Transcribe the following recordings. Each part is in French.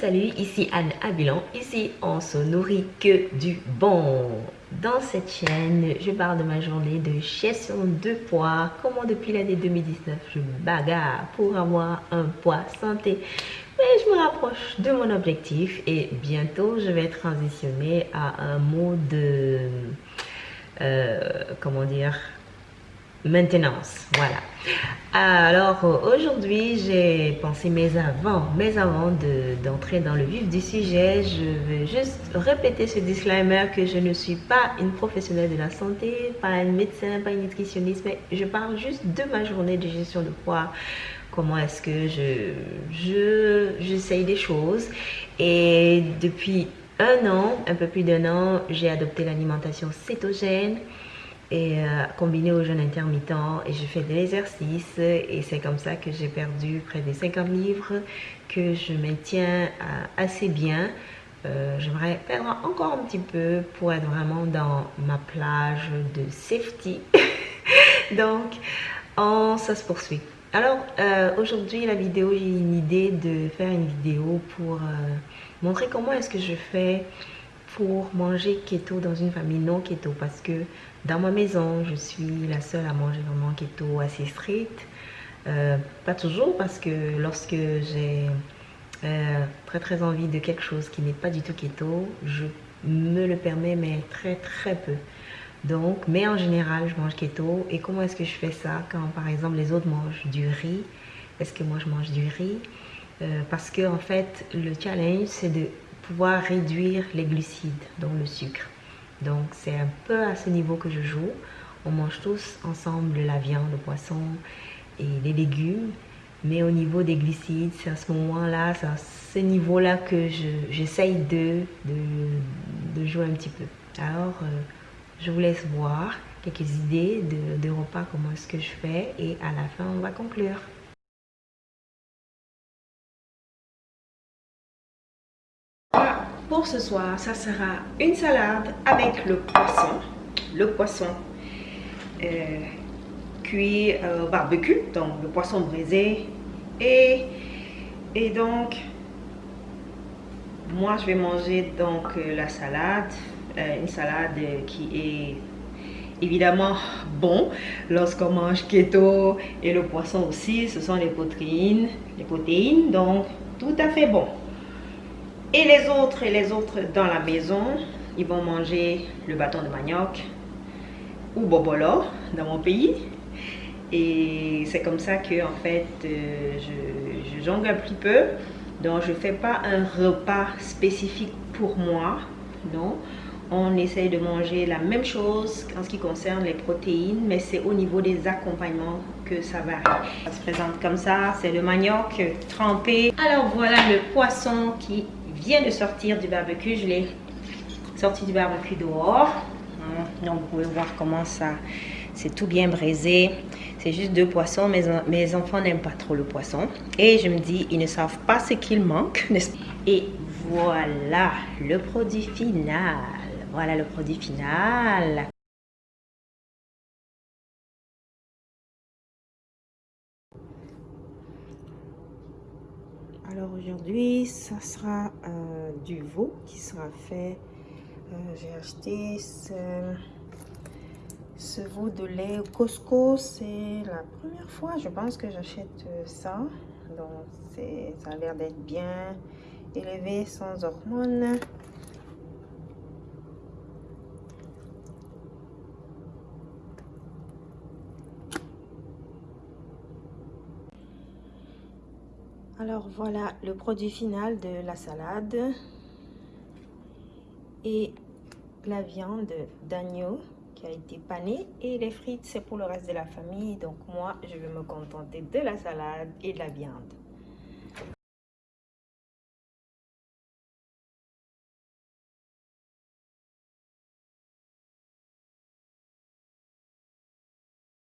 Salut, ici Anne Abilan. Ici, on se nourrit que du bon. Dans cette chaîne, je parle de ma journée de gestion de poids. Comment depuis l'année 2019, je bagarre pour avoir un poids santé. Mais je me rapproche de mon objectif et bientôt, je vais transitionner à un mode, euh, comment dire, maintenance. Voilà. Alors aujourd'hui, j'ai pensé, mais avant, mais avant d'entrer dans le vif du sujet, je vais juste répéter ce disclaimer que je ne suis pas une professionnelle de la santé, pas un médecin, pas une nutritionniste, mais je parle juste de ma journée de gestion de poids. Comment est-ce que je, je j'essaye des choses et depuis un an, un peu plus d'un an, j'ai adopté l'alimentation cétogène et euh, combiné au jeûne intermittent et je fais de l'exercice et c'est comme ça que j'ai perdu près de 50 livres que je maintiens euh, assez bien. Euh, j'aimerais perdre encore un petit peu pour être vraiment dans ma plage de safety. Donc on, ça se poursuit. Alors aujourd'hui la vidéo j'ai une idée de faire une vidéo pour montrer comment est-ce que je fais pour manger keto dans une famille non keto. Parce que dans ma maison, je suis la seule à manger vraiment keto assez strict. Euh, pas toujours parce que lorsque j'ai euh, très très envie de quelque chose qui n'est pas du tout keto, je me le permets mais très très peu. Donc, mais en général, je mange keto. Et comment est-ce que je fais ça quand par exemple les autres mangent du riz? Est-ce que moi je mange du riz? Euh, Parce que en fait, le challenge c'est de pouvoir réduire les glucides, donc le sucre. Donc c'est un peu à ce niveau que je joue. On mange tous ensemble la viande, le poisson et les légumes. Mais au niveau des glucides, c'est à ce moment-là, c'est à ce niveau-là que j'essaye de, jouer un petit peu. Alors, euh, je vous laisse voir quelques idées de repas, comment est-ce que je fais. Et à la fin, on va conclure. Pour ce soir, ça sera une salade avec le poisson. Le poisson euh, cuit au barbecue, donc le poisson brisé. Et, donc, moi je vais manger donc euh, la salade, euh, une salade qui est évidemment bon lorsqu'on mange keto et le poisson aussi, ce sont les protéines, les protéines, donc tout à fait bon. Et les autres et les autres dans la maison, ils vont manger le bâton de manioc ou bobolo dans mon pays. Et c'est comme ça que en fait, euh, je, jongle un petit peu. Donc, je ne fais pas un repas spécifique pour moi. Non, on essaye de manger la même chose en ce qui concerne les protéines, mais c'est au niveau des accompagnements que ça varie. Ça se présente comme ça, c'est le manioc trempé. Alors voilà le poisson qui vient de sortir du barbecue. Je l'ai sorti du barbecue dehors. Hein, donc, vous pouvez voir comment ça, c'est tout bien braisé. C'est juste deux poissons. Mes, mes enfants n'aiment pas trop le poisson. Et je me dis, ils ne savent pas ce qu'il manque. Et voilà le produit final. Voilà le produit final. Alors aujourd'hui, ça sera euh, du veau qui sera fait. Euh, j'ai acheté ce, ce, veau de lait au Costco. C'est la première fois, je pense, que j'achète euh, ça. Donc, ça a l'air d'être bien élevé, sans hormones. Alors voilà le produit final de la salade et la viande d'agneau qui a été panée et les frites c'est pour le reste de la famille donc moi je vais me contenter de la salade et de la viande.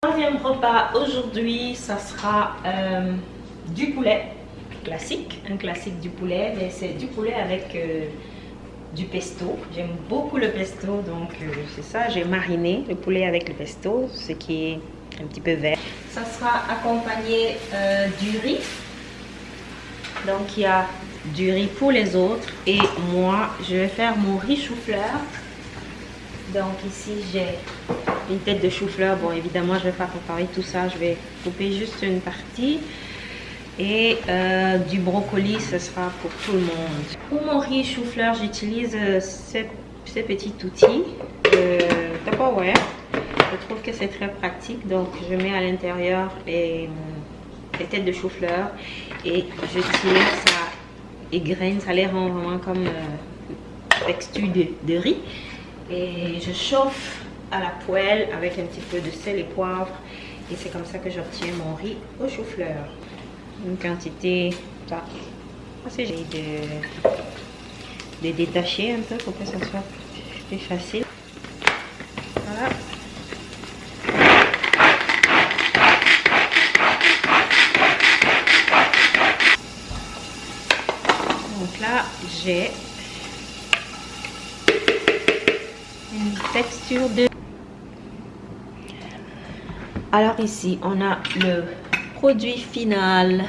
Troisième repas aujourd'hui, ça sera euh, du poulet classique, un classique du poulet, mais c'est du poulet avec euh, du pesto. J'aime beaucoup le pesto, donc euh, c'est ça, j'ai mariné le poulet avec le pesto, ce qui est un petit peu vert. Ça sera accompagné euh, du riz. Donc il y a du riz pour les autres. Et moi, je vais faire mon riz chou-fleur. Donc ici, j'ai une tête de chou-fleur. Bon, évidemment, je vais pas préparer tout ça. Je vais couper juste une partie. Et euh, du brocoli, ce sera pour tout le monde. Pour mon riz chou-fleur, j'utilise euh, ces, ces, petits outils de Tupperware. Je trouve que c'est très pratique. Donc, je mets à l'intérieur les, têtes de chou-fleur et je tire ça égrène. Ça les rend vraiment comme euh, texture de, de riz. Et je chauffe à la poêle avec un petit peu de sel et poivre. Et c'est comme ça que j'obtiens mon riz au chou-fleur une quantité assez de, de détacher un peu pour que ça soit plus facile. Voilà. Donc là, j'ai une texture de... Alors ici, on a le produit final.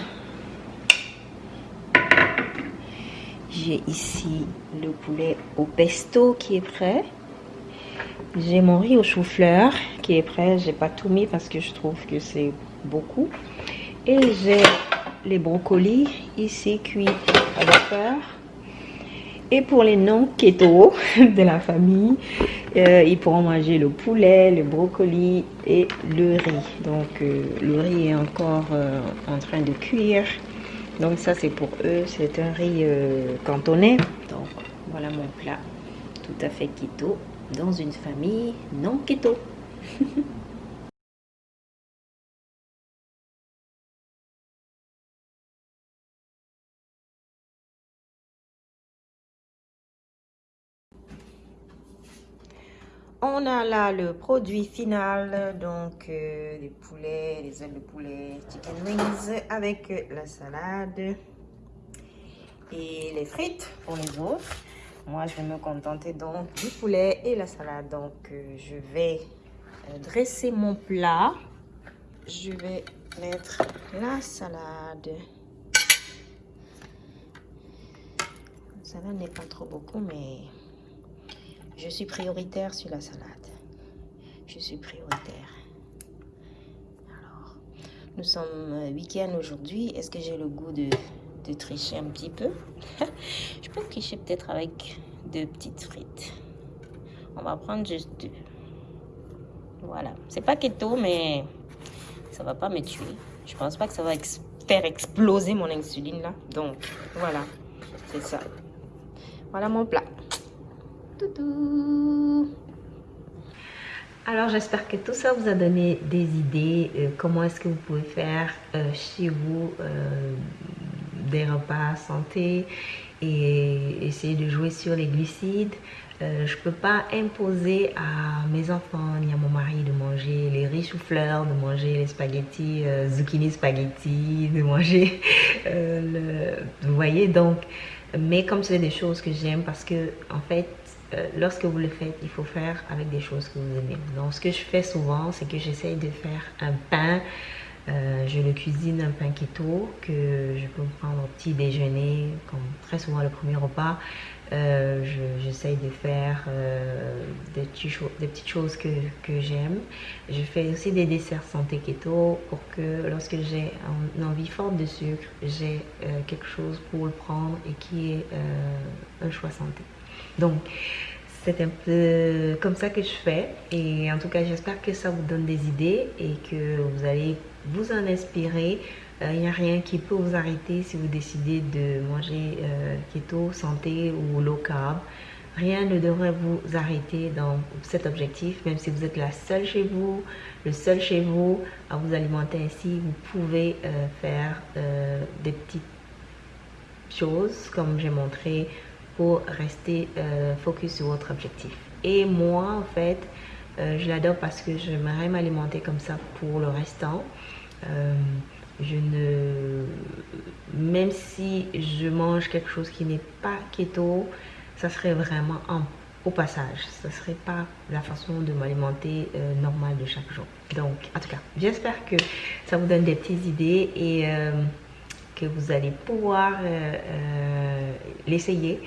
J'ai ici le poulet au pesto qui est prêt. J'ai mon riz au chou-fleur qui est prêt. J'ai pas tout mis parce que je trouve que c'est beaucoup. Et j'ai les brocolis ici cuits à vapeur. Et pour les non-keto de la famille, euh, ils pourront manger le poulet, le brocoli et le riz. Donc euh, le riz est encore euh, en train de cuire. Donc ça c'est pour eux, c'est un riz cantonais. Donc voilà mon plat tout à fait keto dans une famille non keto. On a là le produit final, donc euh, les poulets, les ailes de poulet, chicken wings avec la salade et les frites pour les autres. Moi, je vais me contenter donc du poulet et la salade. Donc, euh, je vais euh, dresser mon plat. Je vais mettre la salade. La salade n'est pas trop beaucoup, mais je suis prioritaire sur la salade. Je suis prioritaire. Alors, nous sommes week-end aujourd'hui. Est-ce que j'ai le goût de, de, tricher un petit peu? Je peux tricher peut-être avec deux petites frites. On va prendre juste deux. Voilà. C'est pas keto, mais ça va pas me tuer. Je pense pas que ça va faire exploser mon insuline là. Donc, voilà. C'est ça. Voilà mon plat. Alors j'espère que tout ça vous a donné des idées, euh, comment est-ce que vous pouvez faire euh, chez vous euh, des repas santé et essayer de jouer sur les glucides. je ne peux pas imposer à mes enfants ni à mon mari de manger les riz chou-fleur, de manger les spaghettis, zucchini spaghetti, de manger le... Vous voyez donc, mais comme c'est des choses que j'aime parce que en fait euh, lorsque vous le faites, il faut faire avec des choses que vous aimez. Donc, ce que je fais souvent, c'est que j'essaye de faire un pain. Euh, je le cuisine un pain keto que je peux prendre au petit déjeuner, comme très souvent le premier repas. Euh, j'essaye de faire des, petites choses que, que j'aime. Je fais aussi des desserts santé keto pour que lorsque j'ai une envie forte de sucre, j'ai quelque chose pour le prendre et qui est un choix santé. Donc, c'est un peu comme ça que je fais. Et en tout cas, j'espère que ça vous donne des idées et que vous allez vous en inspirer. Euh, il n'y a rien qui peut vous arrêter si vous décidez de manger euh, keto, santé ou low carb. Rien ne devrait vous arrêter dans cet objectif, même si vous êtes la seule chez vous, le seul chez vous à vous alimenter ainsi, vous pouvez euh, faire des petites choses comme j'ai montré rester euh, focus sur votre objectif. Et moi, en fait, euh, je l'adore parce que j'aimerais m'alimenter comme ça pour le restant. Euh, je ne... Même si je mange quelque chose qui n'est pas keto, ça serait vraiment un au passage. Ce serait pas la façon de m'alimenter normale de chaque jour. Donc, en tout cas, j'espère que ça vous donne des petites idées et que vous allez pouvoir l'essayer.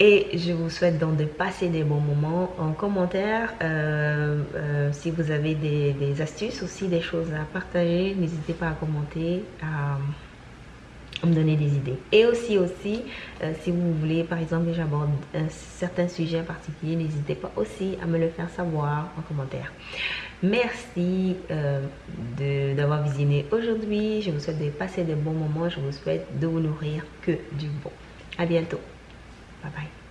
Et je vous souhaite donc de passer des bons moments en commentaire. si vous avez des, astuces aussi, des choses à partager, n'hésitez pas à commenter, me donner des idées. Et aussi, aussi, euh, si vous voulez, par exemple, que j'aborde un certain sujet en particulier, n'hésitez pas aussi à me le faire savoir en commentaire. Merci euh, d'avoir visionné aujourd'hui. Je vous souhaite de passer de bons moments. Je vous souhaite de vous nourrir que du bon. À bientôt. Bye bye.